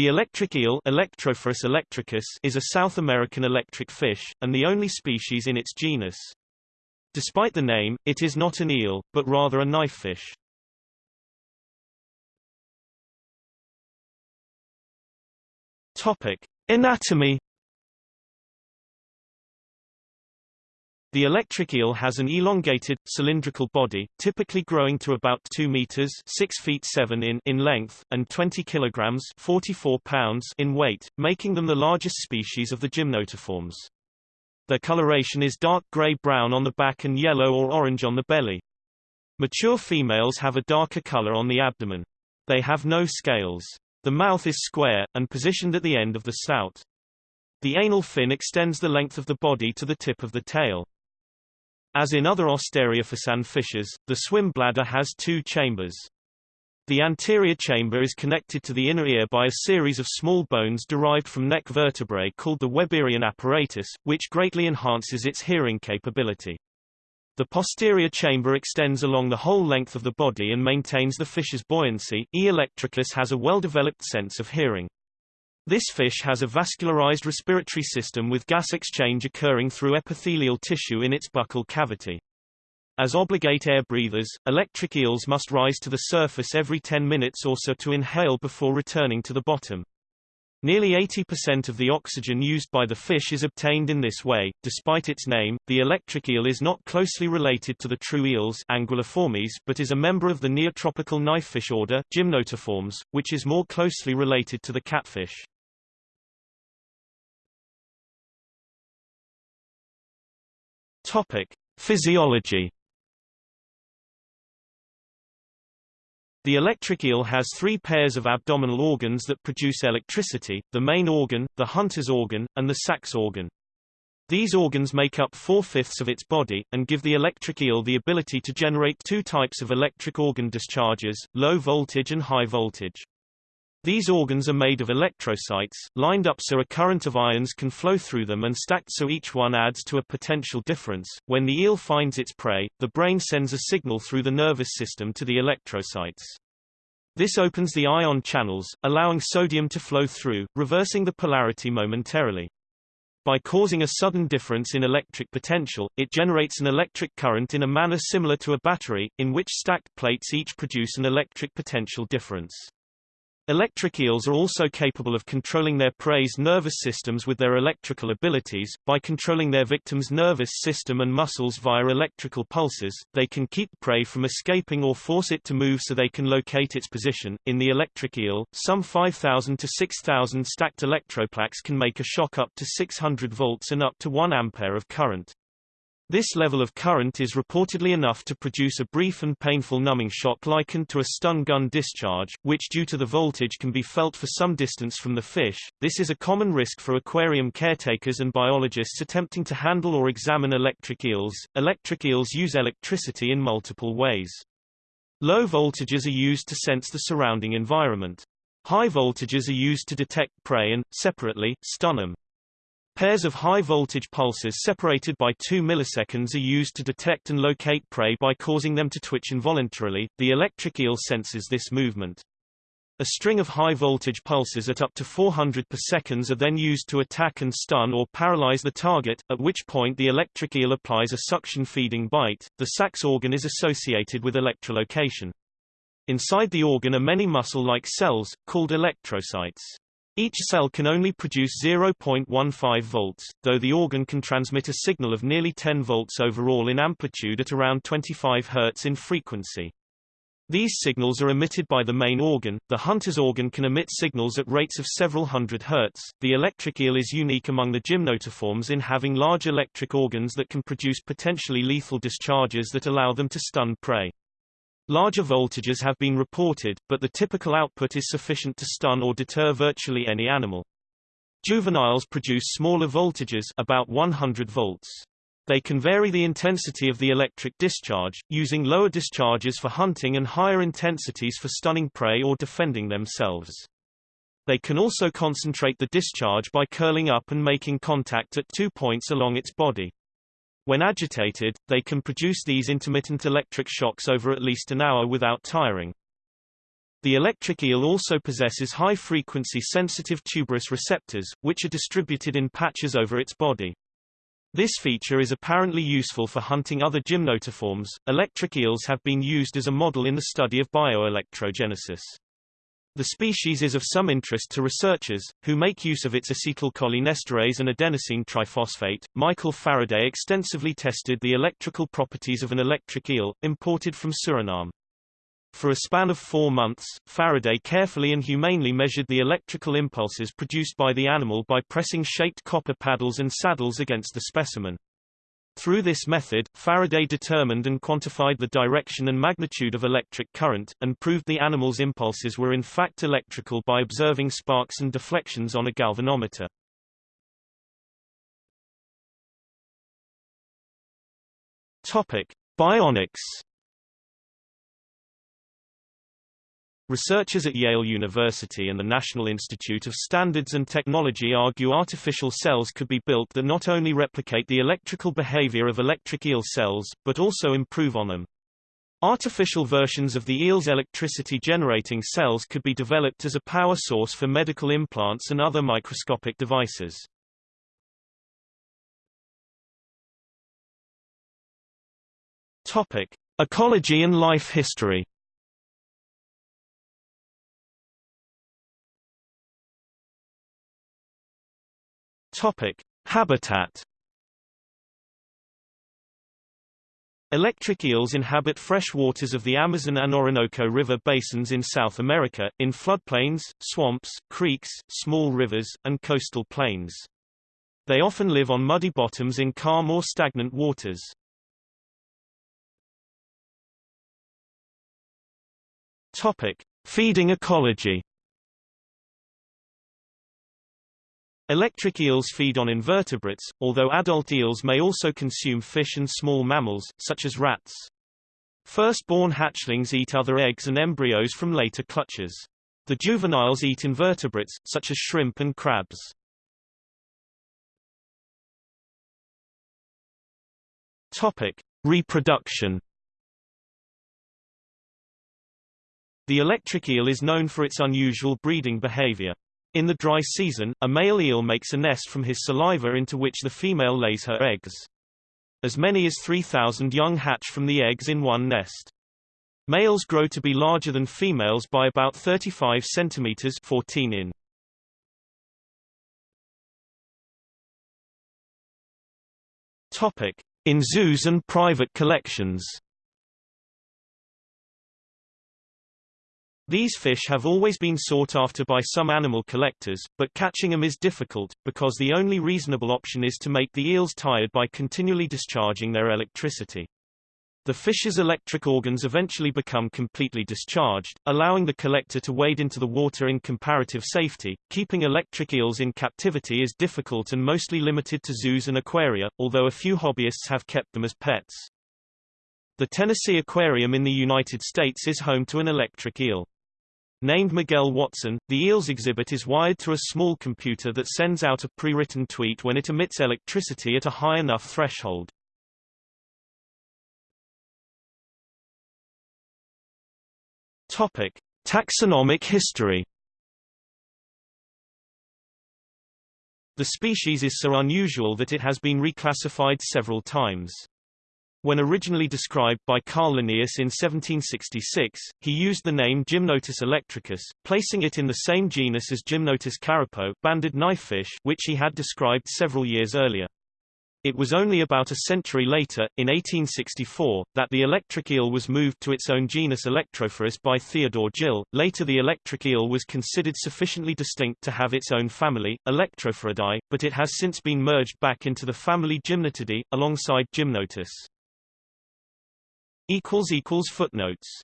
The electric eel Electrophorus electricus is a South American electric fish, and the only species in its genus. Despite the name, it is not an eel, but rather a knifefish. Topic. Anatomy The electric eel has an elongated, cylindrical body, typically growing to about 2 meters 6 feet 7 in, in length, and 20 kilograms 44 pounds in weight, making them the largest species of the gymnotiforms. Their coloration is dark gray-brown on the back and yellow or orange on the belly. Mature females have a darker color on the abdomen. They have no scales. The mouth is square, and positioned at the end of the snout. The anal fin extends the length of the body to the tip of the tail. As in other Ostariophysan fishes, the swim bladder has two chambers. The anterior chamber is connected to the inner ear by a series of small bones derived from neck vertebrae called the Weberian apparatus, which greatly enhances its hearing capability. The posterior chamber extends along the whole length of the body and maintains the fish's buoyancy. E. electricus has a well-developed sense of hearing. This fish has a vascularized respiratory system with gas exchange occurring through epithelial tissue in its buccal cavity. As obligate air breathers, electric eels must rise to the surface every 10 minutes or so to inhale before returning to the bottom. Nearly 80% of the oxygen used by the fish is obtained in this way. Despite its name, the electric eel is not closely related to the true eels Anguilliformes but is a member of the neotropical knifefish order Gymnotiformes, which is more closely related to the catfish. Topic: Physiology. The electric eel has three pairs of abdominal organs that produce electricity, the main organ, the hunter's organ, and the Sachs organ. These organs make up four-fifths of its body, and give the electric eel the ability to generate two types of electric organ discharges, low voltage and high voltage. These organs are made of electrocytes, lined up so a current of ions can flow through them and stacked so each one adds to a potential difference. When the eel finds its prey, the brain sends a signal through the nervous system to the electrocytes. This opens the ion channels, allowing sodium to flow through, reversing the polarity momentarily. By causing a sudden difference in electric potential, it generates an electric current in a manner similar to a battery, in which stacked plates each produce an electric potential difference. Electric eels are also capable of controlling their prey's nervous systems with their electrical abilities. By controlling their victim's nervous system and muscles via electrical pulses, they can keep prey from escaping or force it to move so they can locate its position. In the electric eel, some 5,000 to 6,000 stacked electroplaques can make a shock up to 600 volts and up to 1 ampere of current. This level of current is reportedly enough to produce a brief and painful numbing shock likened to a stun gun discharge, which due to the voltage can be felt for some distance from the fish. This is a common risk for aquarium caretakers and biologists attempting to handle or examine electric eels. Electric eels use electricity in multiple ways. Low voltages are used to sense the surrounding environment. High voltages are used to detect prey and, separately, stun them. Pairs of high-voltage pulses separated by 2 milliseconds are used to detect and locate prey by causing them to twitch involuntarily. The electric eel senses this movement. A string of high-voltage pulses at up to 400 per seconds are then used to attack and stun or paralyze the target, at which point the electric eel applies a suction-feeding bite. The Sachs organ is associated with electrolocation. Inside the organ are many muscle-like cells, called electrocytes. Each cell can only produce 0.15 volts, though the organ can transmit a signal of nearly 10 volts overall in amplitude at around 25 Hz in frequency. These signals are emitted by the main organ. The hunter's organ can emit signals at rates of several hundred Hz. The electric eel is unique among the gymnotiforms in having large electric organs that can produce potentially lethal discharges that allow them to stun prey. Larger voltages have been reported, but the typical output is sufficient to stun or deter virtually any animal. Juveniles produce smaller voltages about 100 volts. They can vary the intensity of the electric discharge, using lower discharges for hunting and higher intensities for stunning prey or defending themselves. They can also concentrate the discharge by curling up and making contact at two points along its body. When agitated, they can produce these intermittent electric shocks over at least an hour without tiring. The electric eel also possesses high-frequency sensitive tuberous receptors, which are distributed in patches over its body. This feature is apparently useful for hunting other gymnotiforms. Electric eels have been used as a model in the study of bioelectrogenesis. The species is of some interest to researchers, who make use of its acetylcholinesterase and adenosine triphosphate. Michael Faraday extensively tested the electrical properties of an electric eel, imported from Suriname. For a span of four months, Faraday carefully and humanely measured the electrical impulses produced by the animal by pressing shaped copper paddles and saddles against the specimen. Through this method, Faraday determined and quantified the direction and magnitude of electric current, and proved the animal's impulses were in fact electrical by observing sparks and deflections on a galvanometer. Topic: Bionics Researchers at Yale University and the National Institute of Standards and Technology argue artificial cells could be built that not only replicate the electrical behavior of electric eel cells, but also improve on them. Artificial versions of the eel's electricity-generating cells could be developed as a power source for medical implants and other microscopic devices. Topic: Ecology and life history. Topic: Habitat. Electric eels inhabit fresh waters of the Amazon and Orinoco River basins in South America, in floodplains, swamps, creeks, small rivers, and coastal plains. They often live on muddy bottoms in calm or stagnant waters. Topic: Feeding ecology. Electric eels feed on invertebrates, although adult eels may also consume fish and small mammals, such as rats. First-born hatchlings eat other eggs and embryos from later clutches. The juveniles eat invertebrates, such as shrimp and crabs. Topic. Reproduction The electric eel is known for its unusual breeding behavior. In the dry season, a male eel makes a nest from his saliva into which the female lays her eggs. As many as 3,000 young hatch from the eggs in one nest. Males grow to be larger than females by about 35 centimeters 14 in. Topic: In zoos and private collections. These fish have always been sought after by some animal collectors, but catching them is difficult, because the only reasonable option is to make the eels tired by continually discharging their electricity. The fish's electric organs eventually become completely discharged, allowing the collector to wade into the water in comparative safety. Keeping electric eels in captivity is difficult and mostly limited to zoos and aquaria, although a few hobbyists have kept them as pets. The Tennessee Aquarium in the United States is home to an electric eel. Named Miguel Wattson, the EELS exhibit is wired through a small computer that sends out a pre-written tweet when it emits electricity at a high enough threshold. Topic: Taxonomic history. The species is so unusual that it has been reclassified several times. When originally described by Carl Linnaeus in 1766, he used the name Gymnotus electricus, placing it in the same genus as Gymnotus carapo banded knifefish, which he had described several years earlier. It was only about a century later, in 1864, that the electric eel was moved to its own genus Electrophorus by Theodore Gill. Later the electric eel was considered sufficiently distinct to have its own family, Electrophoridae, but it has since been merged back into the family Gymnotidae, alongside Gymnotus. Footnotes